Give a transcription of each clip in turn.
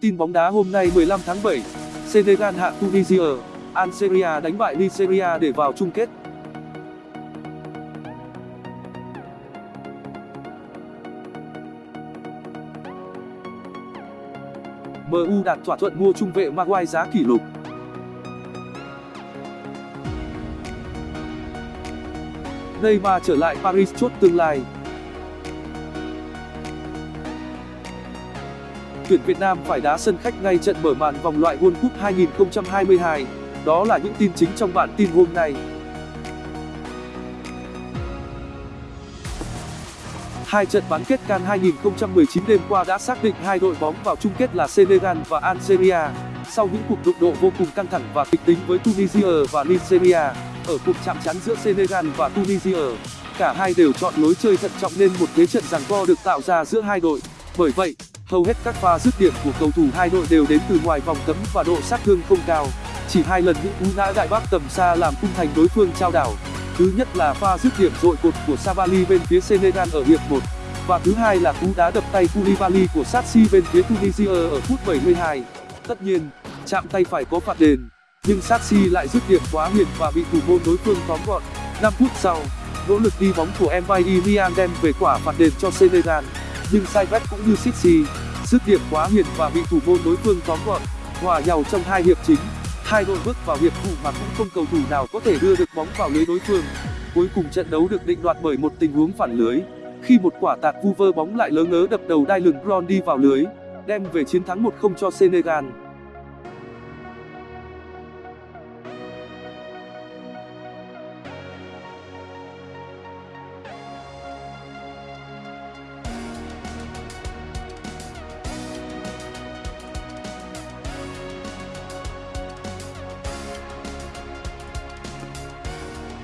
Tin bóng đá hôm nay 15 tháng 7, Senegal hạ Tunisia, Algeria đánh bại Nigeria để vào chung kết. MU đạt thỏa thuận mua trung vệ Maguire giá kỷ lục. Neymar trở lại Paris chốt tương lai. Tuyển Việt Nam phải đá sân khách ngay trận mở màn vòng loại World Cup 2022. Đó là những tin chính trong bản tin hôm nay. Hai trận bán kết CAN 2019 đêm qua đã xác định hai đội bóng vào chung kết là Senegal và Algeria. Sau những cuộc đụng độ vô cùng căng thẳng và kịch tính với Tunisia và Nigeria, ở cuộc chạm trán giữa Senegal và Tunisia, cả hai đều chọn lối chơi thận trọng nên một thế trận giằng co được tạo ra giữa hai đội. Bởi vậy, hầu hết các pha dứt điểm của cầu thủ hai đội đều đến từ ngoài vòng cấm và độ sát thương không cao. Chỉ hai lần những cú ngã đại bác tầm xa làm khung thành đối phương trao đảo. Thứ nhất là pha dứt điểm dội cột của Savali bên phía Senegal ở hiệp 1 và thứ hai là cú đá đập tay Koulibaly của Satsi bên phía Tunisia ở phút 72. Tất nhiên, chạm tay phải có phạt đền, nhưng Satsi lại dứt điểm quá hiền và bị thủ môn đối phương tóm gọn. 5 phút sau, nỗ lực đi bóng của Mbaye Niang đem về quả phạt đền cho Senegal, nhưng sai cũng như Sissi, dứt điểm quá hiền và bị thủ môn đối phương tóm gọn. Hòa nhau trong hai hiệp chính, hai đội bước vào hiệp phụ mà cũng không cầu thủ nào có thể đưa được bóng vào lưới đối phương. Cuối cùng trận đấu được định đoạt bởi một tình huống phản lưới, khi một quả tạt vu vơ bóng lại lớ ngớ đập đầu đai lừng đi vào lưới, đem về chiến thắng 1-0 cho Senegal.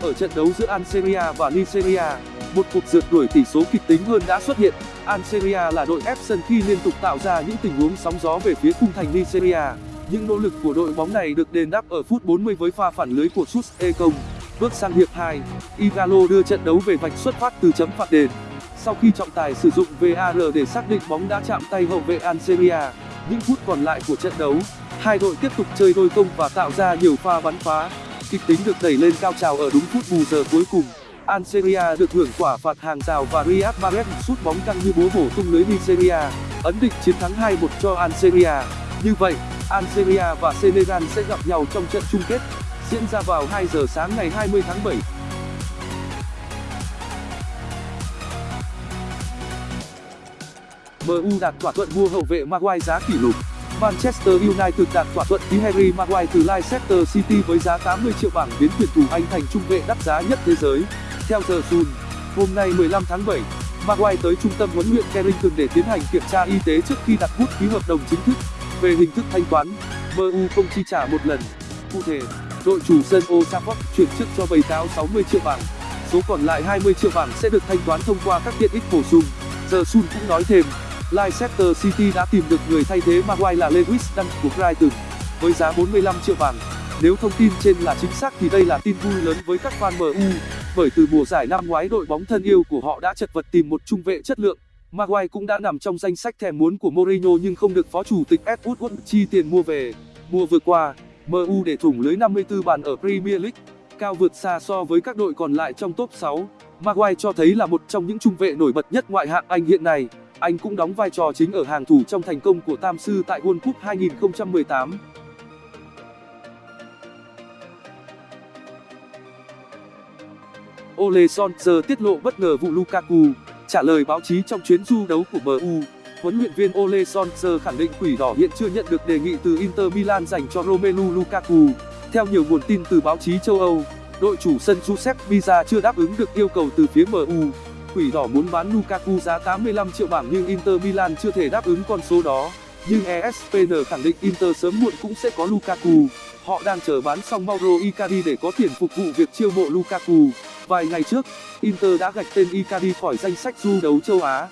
Ở trận đấu giữa Algeria và Nigeria, một cuộc rượt đuổi tỷ số kịch tính hơn đã xuất hiện. Algeria là đội ép sân khi liên tục tạo ra những tình huống sóng gió về phía khung thành Nigeria. Những nỗ lực của đội bóng này được đền đáp ở phút 40 với pha phản lưới của Sus Ekong. Bước sang hiệp 2, Igalo đưa trận đấu về vạch xuất phát từ chấm phạt đền. Sau khi trọng tài sử dụng VAR để xác định bóng đã chạm tay hậu vệ Algeria, những phút còn lại của trận đấu, hai đội tiếp tục chơi đôi công và tạo ra nhiều pha bắn phá. Kịch tính được đẩy lên cao trào ở đúng phút bù giờ cuối cùng. Algeria được hưởng quả phạt hàng rào và Riyad Mahrez sút bóng căng như búa bổ tung lưới Nigeria, ấn định chiến thắng 2-1 cho Algeria. Như vậy, Algeria và Senegal sẽ gặp nhau trong trận chung kết, diễn ra vào 2 giờ sáng ngày 20 tháng 7. MU đạt thỏa thuận mua hậu vệ Maguire giá kỷ lục. Manchester United đạt thỏa thuận ký Harry Maguire từ Leicester City với giá 80 triệu bảng biến tuyển thủ Anh thành trung vệ đắt giá nhất thế giới. Theo The Sun, hôm nay 15 tháng 7, Maguire tới trung tâm huấn luyện Carrington để tiến hành kiểm tra y tế trước khi đặt bút ký hợp đồng chính thức. Về hình thức thanh toán, MU không chi trả một lần. Cụ thể, đội chủ sân Old Trafford chuyển trước cho bầy cáo 60 triệu bảng. Số còn lại 20 triệu bảng sẽ được thanh toán thông qua các tiện ích bổ sung. The Sun cũng nói thêm, Leicester City đã tìm được người thay thế Maguire là Lewis Dunk của Brighton với giá 45 triệu bảng. Nếu thông tin trên là chính xác thì đây là tin vui lớn với các fan MU, bởi từ mùa giải năm ngoái đội bóng thân yêu của họ đã chật vật tìm một trung vệ chất lượng. Maguire cũng đã nằm trong danh sách thèm muốn của Mourinho nhưng không được phó chủ tịch Ed Woodward chi tiền mua về. Mùa vừa qua, MU để thủng lưới 54 bàn ở Premier League, cao vượt xa so với các đội còn lại trong top 6. Maguire cho thấy là một trong những trung vệ nổi bật nhất ngoại hạng Anh hiện nay. Anh cũng đóng vai trò chính ở hàng thủ trong thành công của Tam sư tại World Cup 2018. Ole Solskjaer tiết lộ bất ngờ vụ Lukaku, trả lời báo chí trong chuyến du đấu của MU. Huấn luyện viên Ole Solskjaer khẳng định Quỷ Đỏ hiện chưa nhận được đề nghị từ Inter Milan dành cho Romelu Lukaku. Theo nhiều nguồn tin từ báo chí châu Âu, đội chủ sân Giuseppe Meazza chưa đáp ứng được yêu cầu từ phía MU. Quỷ đỏ muốn bán Lukaku giá 85 triệu bảng nhưng Inter Milan chưa thể đáp ứng con số đó. Nhưng ESPN khẳng định Inter sớm muộn cũng sẽ có Lukaku. Họ đang chờ bán xong Mauro Icardi để có tiền phục vụ việc chiêu mộ Lukaku. Vài ngày trước, Inter đã gạch tên Icardi khỏi danh sách du đấu châu Á.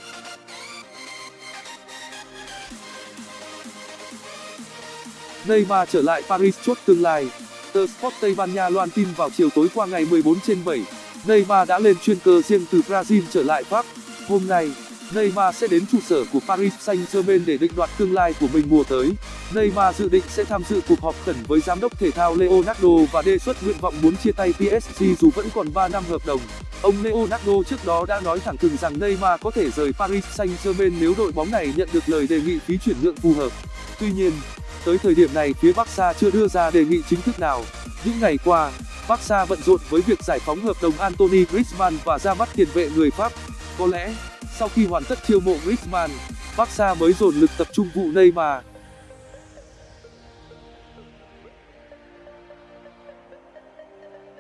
Neymar trở lại Paris chốt tương lai. Tờ Sport Tây Ban Nha loan tin vào chiều tối qua ngày 14 trên 7. Neymar đã lên chuyên cơ riêng từ Brazil trở lại Pháp. Hôm nay, Neymar sẽ đến trụ sở của Paris Saint-Germain để định đoạt tương lai của mình mùa tới. Neymar dự định sẽ tham dự cuộc họp khẩn với giám đốc thể thao Leonardo và đề xuất nguyện vọng muốn chia tay PSG dù vẫn còn 3 năm hợp đồng. Ông Leonardo trước đó đã nói thẳng thừng rằng Neymar có thể rời Paris Saint-Germain nếu đội bóng này nhận được lời đề nghị phí chuyển nhượng phù hợp. Tuy nhiên, tới thời điểm này phía Barca chưa đưa ra đề nghị chính thức nào. Những ngày qua, Barca bận rộn với việc giải phóng hợp đồng Anthony Griezmann và ra mắt tiền vệ người Pháp. Có lẽ, sau khi hoàn tất chiêu mộ Griezmann, Barca mới dồn lực tập trung vụ Neymar.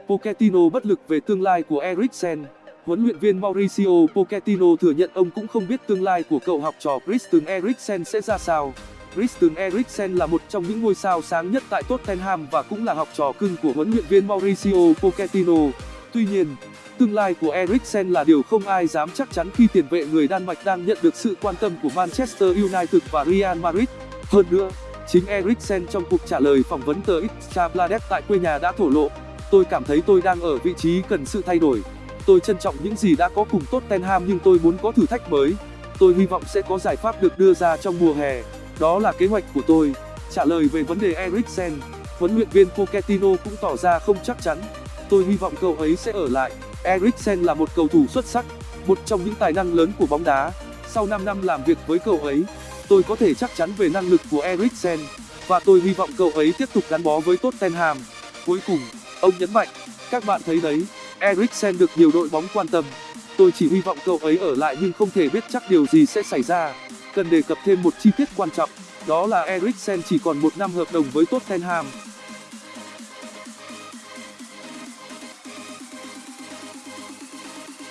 Pochettino bất lực về tương lai của Eriksen Huấn luyện viên Mauricio Pochettino thừa nhận ông cũng không biết tương lai của cậu học trò Christian Eriksen sẽ ra sao. Christian Eriksen là một trong những ngôi sao sáng nhất tại Tottenham và cũng là học trò cưng của huấn luyện viên Mauricio Pochettino. Tuy nhiên, tương lai của Eriksen là điều không ai dám chắc chắn khi tiền vệ người Đan Mạch đang nhận được sự quan tâm của Manchester United và Real Madrid. Hơn nữa, chính Eriksen trong cuộc trả lời phỏng vấn tờ Extrabladet tại quê nhà đã thổ lộ tôi cảm thấy tôi đang ở vị trí cần sự thay đổi tôi trân trọng những gì đã có cùng tottenham nhưng tôi muốn có thử thách mới tôi hy vọng sẽ có giải pháp được đưa ra trong mùa hè đó là kế hoạch của tôi. Trả lời về vấn đề eriksen, huấn luyện viên pochettino cũng tỏ ra không chắc chắn. Tôi hy vọng cậu ấy sẽ ở lại. Eriksen là một cầu thủ xuất sắc, một trong những tài năng lớn của bóng đá. Sau 5 năm làm việc với cậu ấy, tôi có thể chắc chắn về năng lực của eriksen. Và tôi hy vọng cậu ấy tiếp tục gắn bó với tottenham. Cuối cùng, ông nhấn mạnh, các bạn thấy đấy, eriksen được nhiều đội bóng quan tâm. Tôi chỉ hy vọng cậu ấy ở lại nhưng không thể biết chắc điều gì sẽ xảy ra cần đề cập thêm một chi tiết quan trọng, đó là eriksen chỉ còn một năm hợp đồng với tottenham.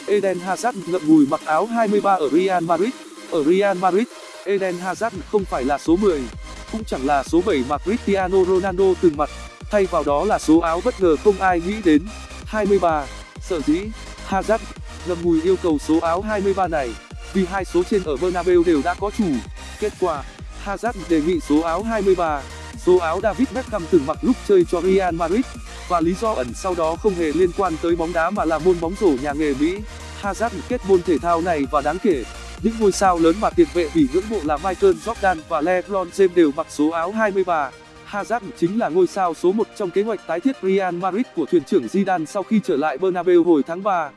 Eden hazard ngậm ngùi mặc áo 23 ở real madrid. Ở real madrid, eden hazard không phải là số 10 cũng chẳng là số 7 mà cristiano ronaldo từng mặc. Thay vào đó là số áo bất ngờ không ai nghĩ đến. 23 sở dĩ hazard ngậm ngùi yêu cầu số áo 23 này vì hai số trên ở bernabeu đều đã có chủ. Kết quả, hazard đề nghị số áo 23 số áo david beckham từng mặc lúc chơi cho real madrid và lý do ẩn sau đó không hề liên quan tới bóng đá mà là môn bóng rổ nhà nghề mỹ. Hazard kết môn thể thao này và đáng kể, những ngôi sao lớn mà tiền vệ vì ngưỡng mộ là michael jordan và lebron james đều mặc số áo 23 Hazard chính là ngôi sao số 1 trong kế hoạch tái thiết Real Madrid của thuyền trưởng Zidane sau khi trở lại Bernabeu hồi tháng 3.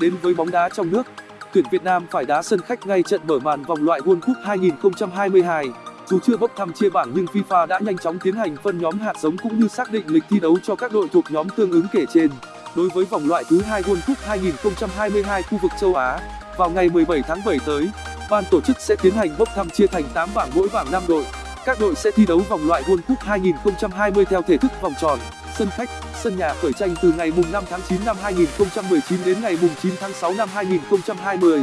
Đến với bóng đá trong nước, tuyển Việt Nam phải đá sân khách ngay trận mở màn vòng loại World Cup 2022. Dù chưa bốc thăm chia bảng nhưng FIFA đã nhanh chóng tiến hành phân nhóm hạt giống cũng như xác định lịch thi đấu cho các đội thuộc nhóm tương ứng kể trên. Đối với vòng loại thứ hai World Cup 2022 khu vực châu Á, vào ngày 17 tháng 7 tới, ban tổ chức sẽ tiến hành bốc thăm chia thành 8 bảng mỗi bảng 5 đội. Các đội sẽ thi đấu vòng loại World Cup 2020 theo thể thức vòng tròn, sân khách, sân nhà khởi tranh từ ngày mùng 5 tháng 9 năm 2019 đến ngày mùng 9 tháng 6 năm 2020.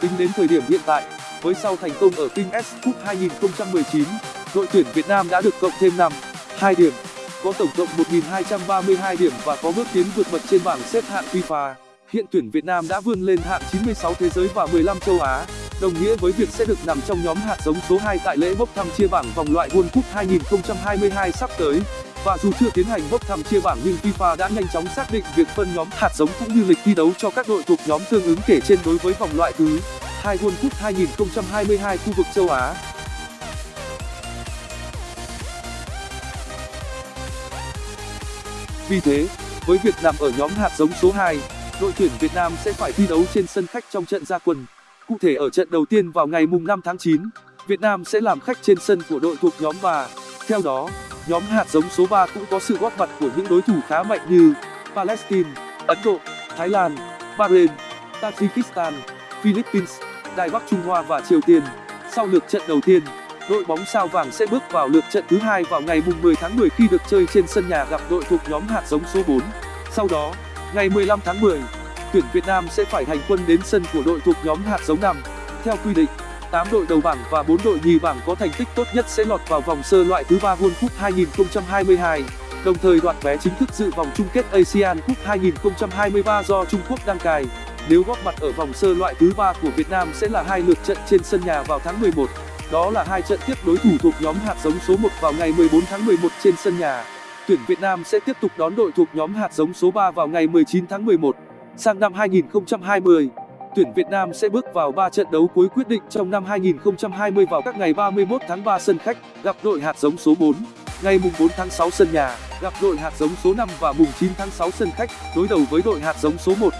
Tính đến thời điểm hiện tại, với sau thành công ở King S Cup 2019, đội tuyển Việt Nam đã được cộng thêm 5, 2 điểm, có tổng cộng 1.232 điểm và có bước tiến vượt bậc trên bảng xếp hạng FIFA. Hiện tuyển Việt Nam đã vươn lên hạng 96 thế giới và 15 châu Á, đồng nghĩa với việc sẽ được nằm trong nhóm hạt giống số 2 tại lễ bốc thăm chia bảng vòng loại World Cup 2022 sắp tới. Và dù chưa tiến hành bốc thăm chia bảng nhưng FIFA đã nhanh chóng xác định việc phân nhóm hạt giống cũng như lịch thi đấu cho các đội thuộc nhóm tương ứng kể trên đối với vòng loại thứ 2 World Cup 2022 khu vực châu Á. Vì thế, với việc nằm ở nhóm hạt giống số 2, đội tuyển Việt Nam sẽ phải thi đấu trên sân khách trong trận gia quân. Cụ thể ở trận đầu tiên vào ngày mùng 5 tháng 9, Việt Nam sẽ làm khách trên sân của đội thuộc nhóm 3. Theo đó, nhóm hạt giống số 3 cũng có sự góp mặt của những đối thủ khá mạnh như Palestine, Ấn Độ, Thái Lan, Bahrain, Tajikistan, Philippines, Đài Bắc Trung Hoa và Triều Tiên. Sau lượt trận đầu tiên, đội bóng sao vàng sẽ bước vào lượt trận thứ hai vào ngày mùng 10 tháng 10 khi được chơi trên sân nhà gặp đội thuộc nhóm hạt giống số 4. Sau đó, ngày 15 tháng 10, tuyển Việt Nam sẽ phải hành quân đến sân của đội thuộc nhóm hạt giống 5. Theo quy định, đội đầu bảng và 4 đội nhì bảng có thành tích tốt nhất sẽ lọt vào vòng sơ loại thứ 3 World Cup 2022, đồng thời đoạt vé chính thức dự vòng chung kết ASEAN Cup 2023 do Trung Quốc đăng cai. Nếu góp mặt ở vòng sơ loại thứ 3 của Việt Nam sẽ là hai lượt trận trên sân nhà vào tháng 11. Đó là hai trận tiếp đối thủ thuộc nhóm hạt giống số 1 vào ngày 14 tháng 11 trên sân nhà. tuyển Việt Nam sẽ tiếp tục đón đội thuộc nhóm hạt giống số 3 vào ngày 19 tháng 11. Sang năm 2020, tuyển Việt Nam sẽ bước vào 3 trận đấu cuối quyết định trong năm 2020 vào các ngày 31 tháng 3 sân khách, gặp đội hạt giống số 4, ngày mùng 4 tháng 6 sân nhà, gặp đội hạt giống số 5 và mùng 9 tháng 6 sân khách, đối đầu với đội hạt giống số 1.